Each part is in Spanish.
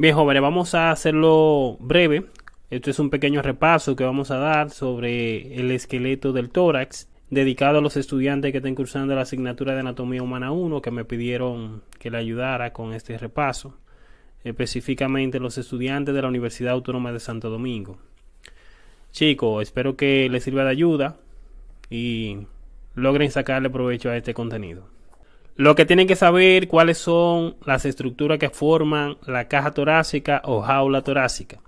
Bien, jóvenes, vamos a hacerlo breve. Esto es un pequeño repaso que vamos a dar sobre el esqueleto del tórax, dedicado a los estudiantes que estén cursando la asignatura de Anatomía Humana 1, que me pidieron que le ayudara con este repaso, específicamente los estudiantes de la Universidad Autónoma de Santo Domingo. Chicos, espero que les sirva de ayuda y logren sacarle provecho a este contenido. Lo que tienen que saber cuáles son las estructuras que forman la caja torácica o jaula torácica.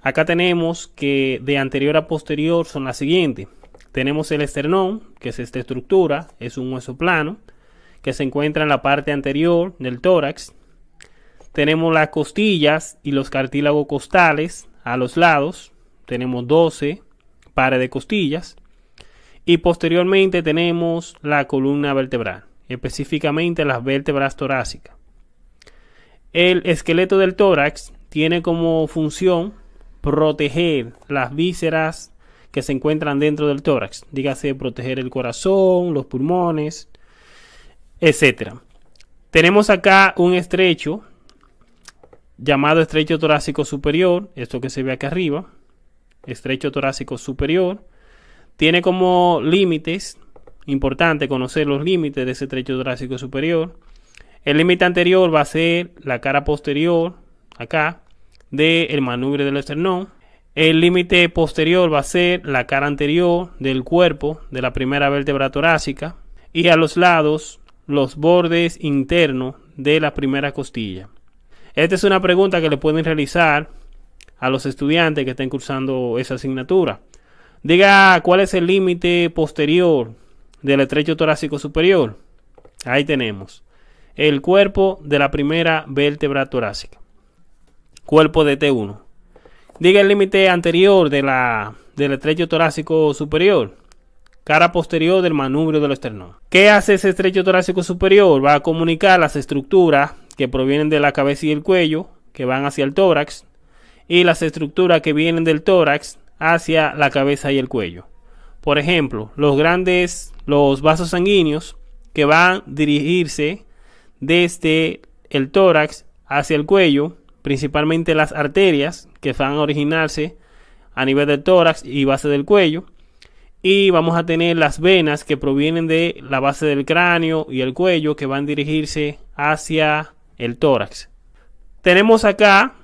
Acá tenemos que de anterior a posterior son las siguientes. Tenemos el esternón, que es esta estructura, es un hueso plano, que se encuentra en la parte anterior del tórax. Tenemos las costillas y los cartílagos costales a los lados. Tenemos 12 pares de costillas. Y posteriormente tenemos la columna vertebral, específicamente las vértebras torácicas. El esqueleto del tórax tiene como función proteger las vísceras que se encuentran dentro del tórax, dígase proteger el corazón, los pulmones, etc. Tenemos acá un estrecho llamado estrecho torácico superior, esto que se ve aquí arriba, estrecho torácico superior, tiene como límites, importante conocer los límites de ese estrecho torácico superior. El límite anterior va a ser la cara posterior, acá, del manubrio del esternón. El límite posterior va a ser la cara anterior del cuerpo de la primera vértebra torácica y a los lados los bordes internos de la primera costilla. Esta es una pregunta que le pueden realizar a los estudiantes que estén cursando esa asignatura. Diga cuál es el límite posterior del estrecho torácico superior. Ahí tenemos el cuerpo de la primera vértebra torácica. Cuerpo de T1. Diga el límite anterior de la, del estrecho torácico superior. Cara posterior del manubrio del esternón. ¿Qué hace ese estrecho torácico superior? Va a comunicar las estructuras que provienen de la cabeza y el cuello, que van hacia el tórax, y las estructuras que vienen del tórax hacia la cabeza y el cuello. Por ejemplo, los grandes, los vasos sanguíneos que van a dirigirse desde el tórax hacia el cuello, principalmente las arterias que van a originarse a nivel del tórax y base del cuello. Y vamos a tener las venas que provienen de la base del cráneo y el cuello que van a dirigirse hacia el tórax. Tenemos acá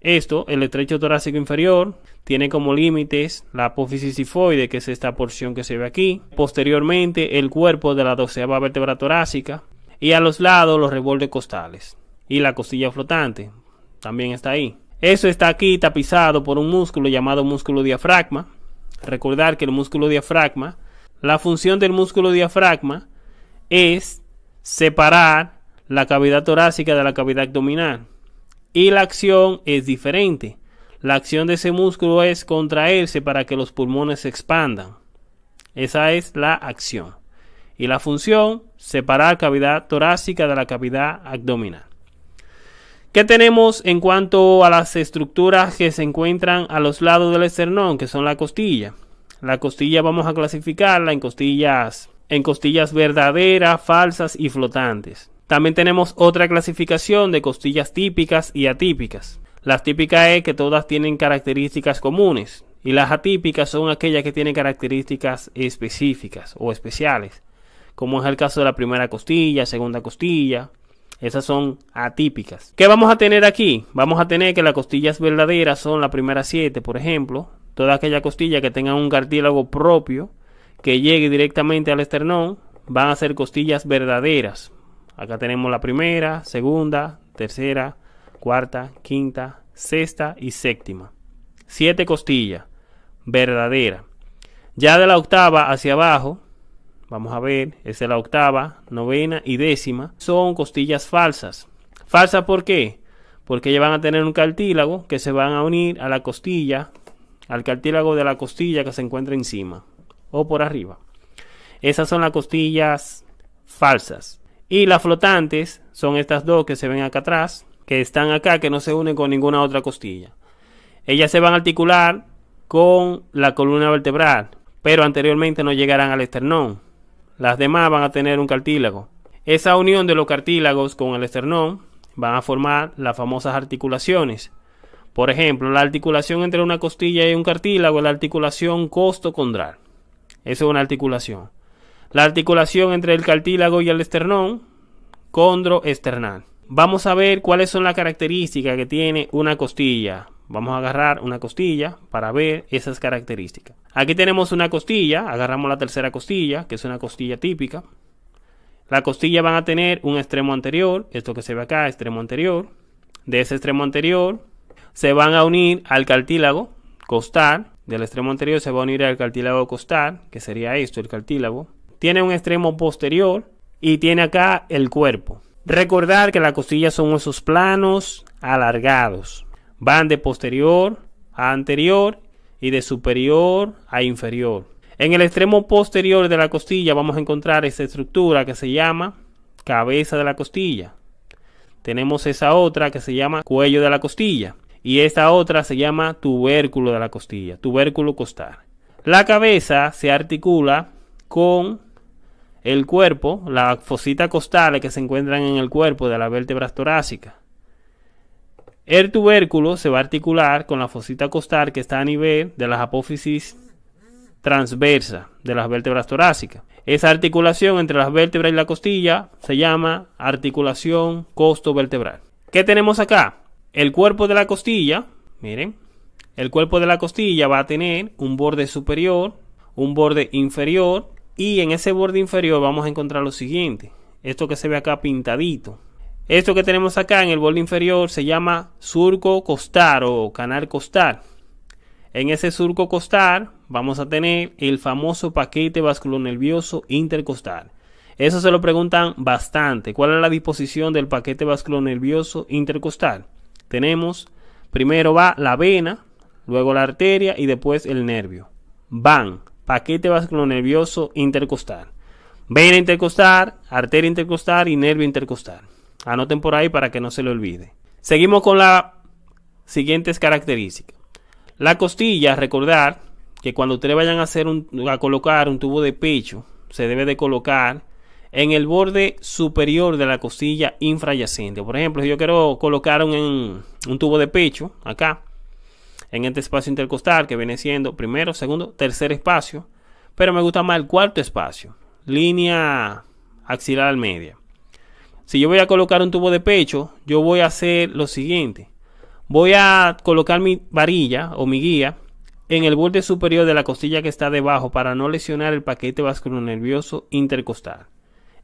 esto, el estrecho torácico inferior, tiene como límites la apófisis sifoide, que es esta porción que se ve aquí. Posteriormente, el cuerpo de la doceava vértebra torácica. Y a los lados, los rebordes costales. Y la costilla flotante también está ahí. Eso está aquí tapizado por un músculo llamado músculo diafragma. Recordar que el músculo diafragma, la función del músculo diafragma es separar la cavidad torácica de la cavidad abdominal. Y la acción es diferente. La acción de ese músculo es contraerse para que los pulmones se expandan. Esa es la acción. Y la función, separar cavidad torácica de la cavidad abdominal. ¿Qué tenemos en cuanto a las estructuras que se encuentran a los lados del esternón, que son la costilla? La costilla vamos a clasificarla en costillas, en costillas verdaderas, falsas y flotantes. También tenemos otra clasificación de costillas típicas y atípicas. Las típicas es que todas tienen características comunes y las atípicas son aquellas que tienen características específicas o especiales, como es el caso de la primera costilla, segunda costilla. Esas son atípicas. ¿Qué vamos a tener aquí? Vamos a tener que las costillas verdaderas son las primeras siete, por ejemplo. Toda aquella costilla que tenga un cartílago propio que llegue directamente al esternón van a ser costillas verdaderas. Acá tenemos la primera, segunda, tercera, cuarta, quinta, sexta y séptima. Siete costillas, verdadera. Ya de la octava hacia abajo, vamos a ver, es de la octava, novena y décima, son costillas falsas. ¿Falsas por qué? Porque ellas van a tener un cartílago que se van a unir a la costilla, al cartílago de la costilla que se encuentra encima o por arriba. Esas son las costillas falsas. Y las flotantes son estas dos que se ven acá atrás, que están acá, que no se unen con ninguna otra costilla. Ellas se van a articular con la columna vertebral, pero anteriormente no llegarán al esternón. Las demás van a tener un cartílago. Esa unión de los cartílagos con el esternón van a formar las famosas articulaciones. Por ejemplo, la articulación entre una costilla y un cartílago es la articulación costo-condral. Esa es una articulación. La articulación entre el cartílago y el esternón, condroesternal. Vamos a ver cuáles son las características que tiene una costilla. Vamos a agarrar una costilla para ver esas características. Aquí tenemos una costilla, agarramos la tercera costilla, que es una costilla típica. La costilla van a tener un extremo anterior, esto que se ve acá, extremo anterior. De ese extremo anterior se van a unir al cartílago costal. Del extremo anterior se va a unir al cartílago costal, que sería esto, el cartílago. Tiene un extremo posterior y tiene acá el cuerpo. Recordar que las costillas son huesos planos, alargados. Van de posterior a anterior y de superior a inferior. En el extremo posterior de la costilla vamos a encontrar esta estructura que se llama cabeza de la costilla. Tenemos esa otra que se llama cuello de la costilla. Y esta otra se llama tubérculo de la costilla, tubérculo costal. La cabeza se articula con el cuerpo, las fositas costales que se encuentran en el cuerpo de las vértebras torácicas. El tubérculo se va a articular con la fosita costal que está a nivel de las apófisis transversa de las vértebras torácicas. Esa articulación entre las vértebras y la costilla se llama articulación costo vertebral. ¿Qué tenemos acá? El cuerpo de la costilla, miren, el cuerpo de la costilla va a tener un borde superior, un borde inferior y en ese borde inferior vamos a encontrar lo siguiente. Esto que se ve acá pintadito. Esto que tenemos acá en el borde inferior se llama surco costal o canal costal. En ese surco costal vamos a tener el famoso paquete vasculonervioso intercostal. Eso se lo preguntan bastante. ¿Cuál es la disposición del paquete vasculonervioso intercostal? Tenemos, primero va la vena, luego la arteria y después el nervio. Van, paquete vasculonervioso intercostal. Vena intercostal, arteria intercostal y nervio intercostal. Anoten por ahí para que no se le olvide. Seguimos con las siguientes características. La costilla, recordar que cuando ustedes vayan a hacer un, a colocar un tubo de pecho, se debe de colocar en el borde superior de la costilla infrayacente. Por ejemplo, si yo quiero colocar un, un tubo de pecho acá, en este espacio intercostal que viene siendo primero, segundo, tercer espacio, pero me gusta más el cuarto espacio, línea axilar media. Si yo voy a colocar un tubo de pecho, yo voy a hacer lo siguiente. Voy a colocar mi varilla o mi guía en el borde superior de la costilla que está debajo para no lesionar el paquete vasculonervioso intercostal.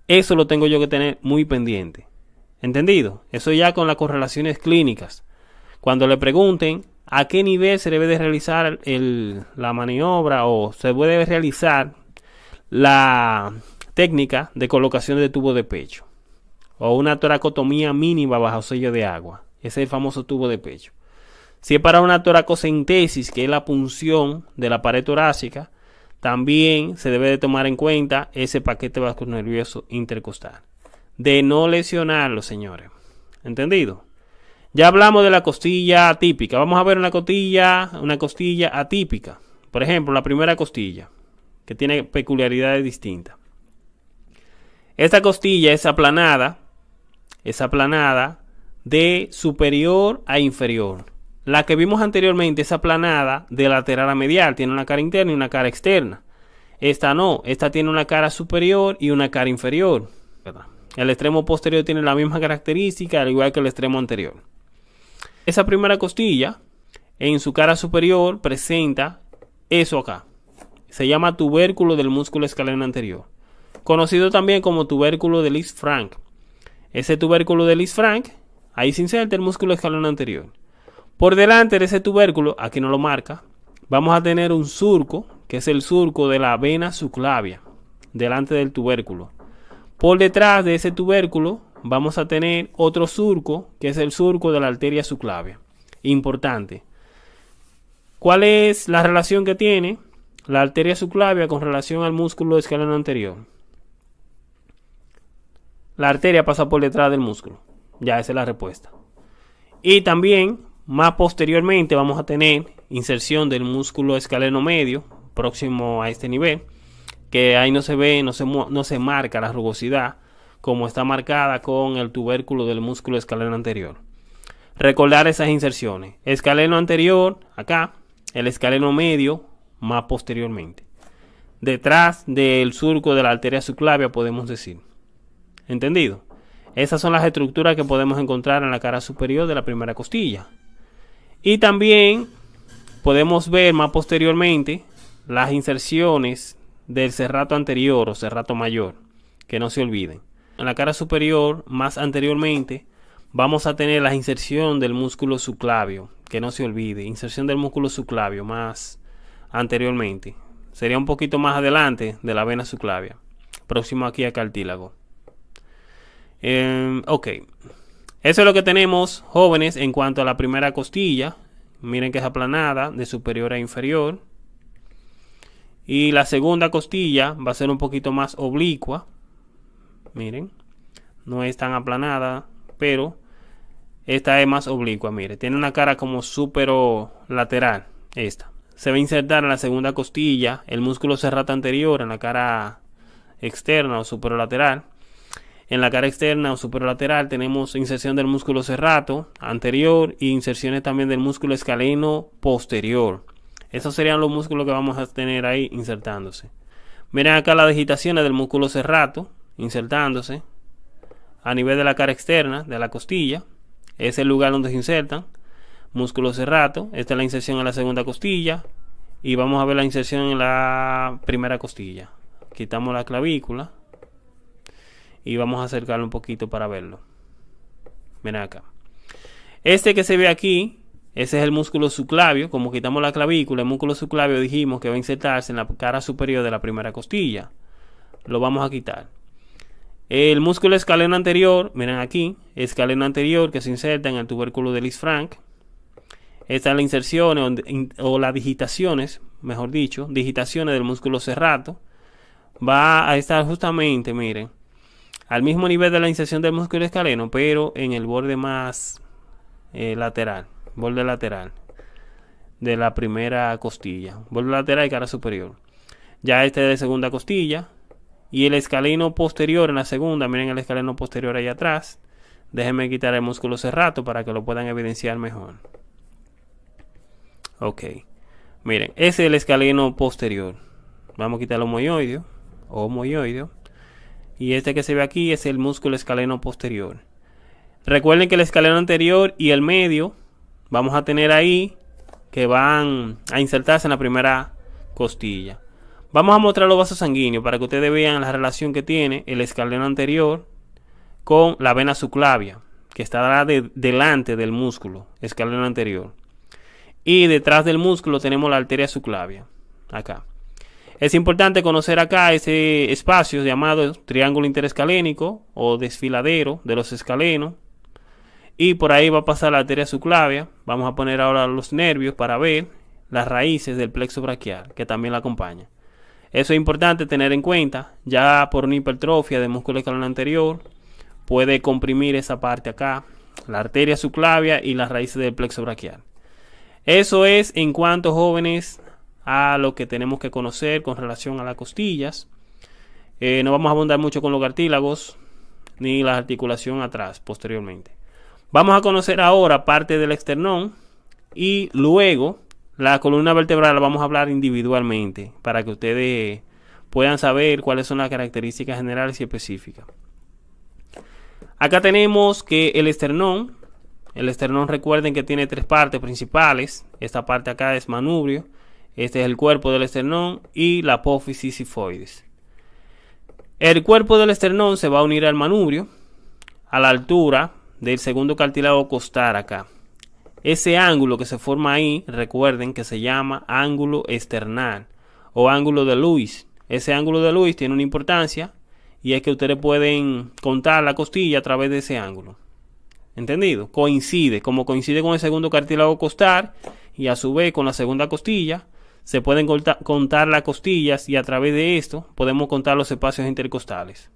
Eso lo tengo yo que tener muy pendiente. ¿Entendido? Eso ya con las correlaciones clínicas. Cuando le pregunten a qué nivel se debe de realizar la maniobra o se puede realizar la técnica de colocación de tubo de pecho o una toracotomía mínima bajo sello de agua. Ese es el famoso tubo de pecho. Si es para una toracocentesis, que es la punción de la pared torácica, también se debe de tomar en cuenta ese paquete nervioso intercostal. De no lesionarlo, señores. ¿Entendido? Ya hablamos de la costilla atípica. Vamos a ver una costilla, una costilla atípica. Por ejemplo, la primera costilla, que tiene peculiaridades distintas. Esta costilla es aplanada, es aplanada de superior a inferior. La que vimos anteriormente es aplanada de lateral a medial, tiene una cara interna y una cara externa. Esta no, esta tiene una cara superior y una cara inferior. El extremo posterior tiene la misma característica, al igual que el extremo anterior. Esa primera costilla, en su cara superior, presenta eso acá. Se llama tubérculo del músculo escaleno anterior. Conocido también como tubérculo de Lis-Frank. Ese tubérculo de Lis-Frank Ahí se inserta el músculo escalón anterior. Por delante de ese tubérculo, aquí no lo marca, vamos a tener un surco, que es el surco de la vena subclavia, delante del tubérculo. Por detrás de ese tubérculo vamos a tener otro surco, que es el surco de la arteria subclavia. Importante. ¿Cuál es la relación que tiene la arteria subclavia con relación al músculo escalón anterior? La arteria pasa por detrás del músculo. Ya esa es la respuesta. Y también, más posteriormente, vamos a tener inserción del músculo escaleno medio, próximo a este nivel, que ahí no se ve, no se, no se marca la rugosidad, como está marcada con el tubérculo del músculo escaleno anterior. Recordar esas inserciones. Escaleno anterior, acá, el escaleno medio, más posteriormente. Detrás del surco de la arteria subclavia, podemos decir. ¿Entendido? Esas son las estructuras que podemos encontrar en la cara superior de la primera costilla. Y también podemos ver más posteriormente las inserciones del cerrato anterior o cerrato mayor, que no se olviden. En la cara superior, más anteriormente, vamos a tener la inserción del músculo subclavio, que no se olvide, inserción del músculo subclavio más anteriormente. Sería un poquito más adelante de la vena subclavia, próximo aquí a cartílago. Em, ok. Eso es lo que tenemos, jóvenes, en cuanto a la primera costilla. Miren que es aplanada, de superior a inferior. Y la segunda costilla va a ser un poquito más oblicua. Miren. No es tan aplanada, pero esta es más oblicua. Mire, tiene una cara como supero lateral. Esta. Se va a insertar en la segunda costilla el músculo cerrato anterior en la cara externa o superolateral en la cara externa o superolateral tenemos inserción del músculo serrato anterior e inserciones también del músculo escaleno posterior. Esos serían los músculos que vamos a tener ahí insertándose. Miren acá las digitaciones del músculo serrato insertándose a nivel de la cara externa de la costilla. Es el lugar donde se insertan. Músculo serrato. Esta es la inserción en la segunda costilla. Y vamos a ver la inserción en la primera costilla. Quitamos la clavícula y vamos a acercarlo un poquito para verlo. Ven acá. Este que se ve aquí, ese es el músculo subclavio. Como quitamos la clavícula, el músculo subclavio dijimos que va a insertarse en la cara superior de la primera costilla. Lo vamos a quitar. El músculo escaleno anterior, miren aquí, escaleno anterior que se inserta en el tubérculo de Lisfranc. Esta es la inserción o, las digitaciones, mejor dicho, digitaciones del músculo serrato. Va a estar justamente, miren, al mismo nivel de la inserción del músculo escaleno, pero en el borde más eh, lateral, borde lateral de la primera costilla, borde lateral y cara superior. Ya este es de segunda costilla y el escaleno posterior en la segunda, miren el escaleno posterior ahí atrás. Déjenme quitar el músculo cerrato para que lo puedan evidenciar mejor. Ok. Miren, ese es el escaleno posterior. Vamos a quitar el homoioideo. Homoioideo y este que se ve aquí es el músculo escaleno posterior. Recuerden que el escaleno anterior y el medio vamos a tener ahí que van a insertarse en la primera costilla. Vamos a mostrar los vasos sanguíneos para que ustedes vean la relación que tiene el escaleno anterior con la vena subclavia, que estará delante del músculo escaleno anterior. Y detrás del músculo tenemos la arteria subclavia, acá. Es importante conocer acá ese espacio llamado triángulo interescalénico o desfiladero de los escalenos. Y por ahí va a pasar la arteria subclavia. Vamos a poner ahora los nervios para ver las raíces del plexo braquial, que también la acompaña. Eso es importante tener en cuenta. Ya por una hipertrofia del músculo escaleno anterior, puede comprimir esa parte acá, la arteria subclavia y las raíces del plexo braquial. Eso es en cuanto jóvenes a lo que tenemos que conocer con relación a las costillas. Eh, no vamos a abundar mucho con los cartílagos ni la articulación atrás posteriormente. Vamos a conocer ahora parte del esternón y luego la columna vertebral la vamos a hablar individualmente para que ustedes puedan saber cuáles son las características generales y específicas. Acá tenemos que el esternón, el esternón recuerden que tiene tres partes principales. Esta parte acá es manubrio, este es el cuerpo del esternón y la apófisis sifoides. El cuerpo del esternón se va a unir al manubrio a la altura del segundo cartílago costal acá. Ese ángulo que se forma ahí, recuerden que se llama ángulo esternal o ángulo de Lewis. Ese ángulo de Lewis tiene una importancia y es que ustedes pueden contar la costilla a través de ese ángulo. ¿Entendido? Coincide, como coincide con el segundo cartílago costal y a su vez con la segunda costilla, se pueden contar las costillas y a través de esto podemos contar los espacios intercostales.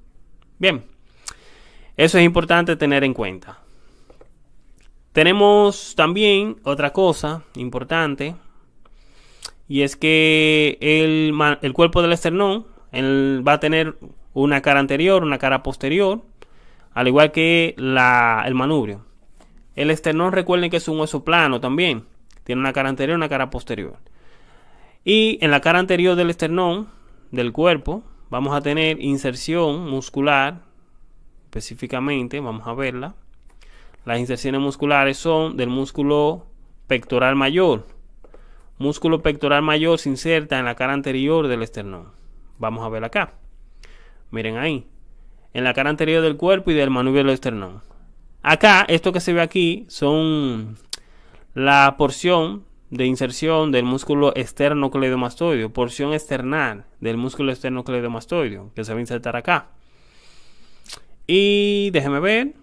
Bien, eso es importante tener en cuenta. Tenemos también otra cosa importante y es que el, cuerpo del esternón va a tener una cara anterior, una cara posterior. al igual que la, el manubrio. El esternón recuerden que es un hueso plano también. Tiene una cara anterior y una cara posterior. Y en la cara anterior del esternón, del cuerpo, vamos a tener inserción muscular, específicamente, vamos a verla. Las inserciones musculares son del músculo pectoral mayor. Músculo pectoral mayor se inserta en la cara anterior del esternón. Vamos a ver acá. Miren ahí. En la cara anterior del cuerpo y del manubrio del esternón. Acá, esto que se ve aquí son la porción de inserción del músculo externo cleidomastoideo, porción external del músculo externo cleidomastoideo, que se va a insertar acá. Y déjeme ver.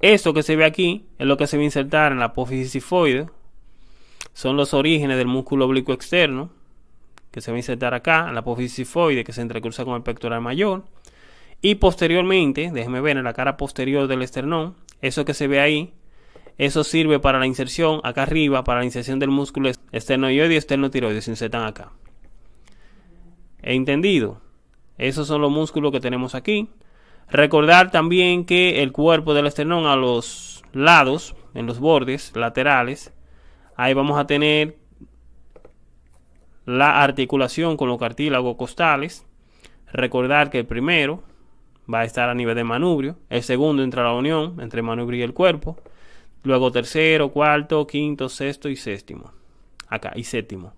Esto que se ve aquí es lo que se va a insertar en la apófisis sifoide. Son los orígenes del músculo oblicuo externo, que se va a insertar acá, en la apófisis sifoide, que se entrecruza con el pectoral mayor. Y posteriormente, déjeme ver en la cara posterior del esternón, eso que se ve ahí, eso sirve para la inserción acá arriba, para la inserción del músculo esternoioide y esternotiroide, se insertan acá. ¿He entendido? Esos son los músculos que tenemos aquí. Recordar también que el cuerpo del esternón a los lados, en los bordes laterales, ahí vamos a tener la articulación con los cartílagos costales. Recordar que el primero va a estar a nivel de manubrio, el segundo entra a la unión entre manubrio y el cuerpo, luego tercero, cuarto, quinto, sexto y séptimo. Acá, y séptimo.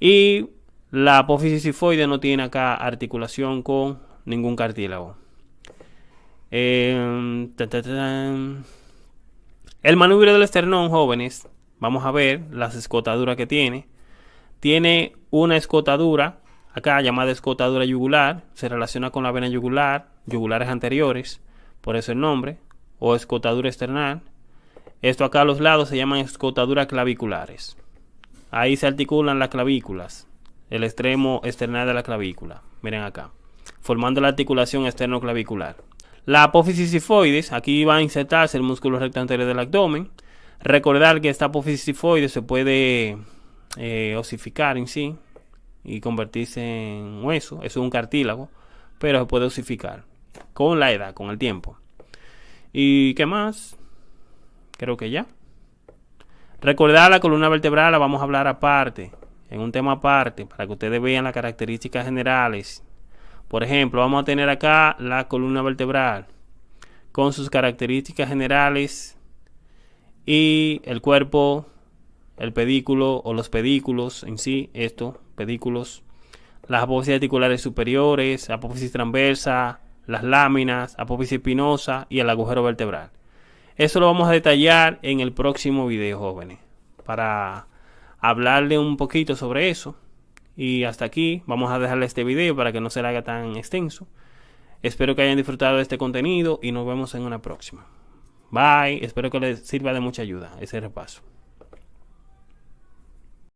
Y la apófisis sifoide no tiene acá articulación con ningún cartílago. Eh, el manubrio del esternón, jóvenes, vamos a ver las escotaduras que tiene. Tiene una escotadura, acá llamada escotadura yugular, se relaciona con la vena yugular, yugulares anteriores, por eso el nombre, o escotadura external. Esto acá a los lados se llaman escotaduras claviculares. Ahí se articulan las clavículas, el extremo external de la clavícula. Miren acá, formando la articulación externo-clavicular. La apófisis sifoides, aquí va a insertarse el músculo recto anterior del abdomen. Recordar que esta apófisis sifoide se puede eh, osificar en sí y convertirse en hueso. Eso es un cartílago, pero se puede osificar con la edad, con el tiempo. ¿Y qué más? Creo que ya. Recordar la columna vertebral la vamos a hablar aparte, en un tema aparte, para que ustedes vean las características generales. Por ejemplo, vamos a tener acá la columna vertebral con sus características generales y el cuerpo, el pedículo o los pedículos en sí, esto, pedículos, las apófisis articulares superiores, apófisis transversa, las láminas, apófisis espinosa y el agujero vertebral. Eso lo vamos a detallar en el próximo video, jóvenes, para hablarle un poquito sobre eso. Y hasta aquí vamos a dejarle este video para que no se le haga tan extenso. Espero que hayan disfrutado de este contenido y nos vemos en una próxima. Bye, espero que les sirva de mucha ayuda ese repaso.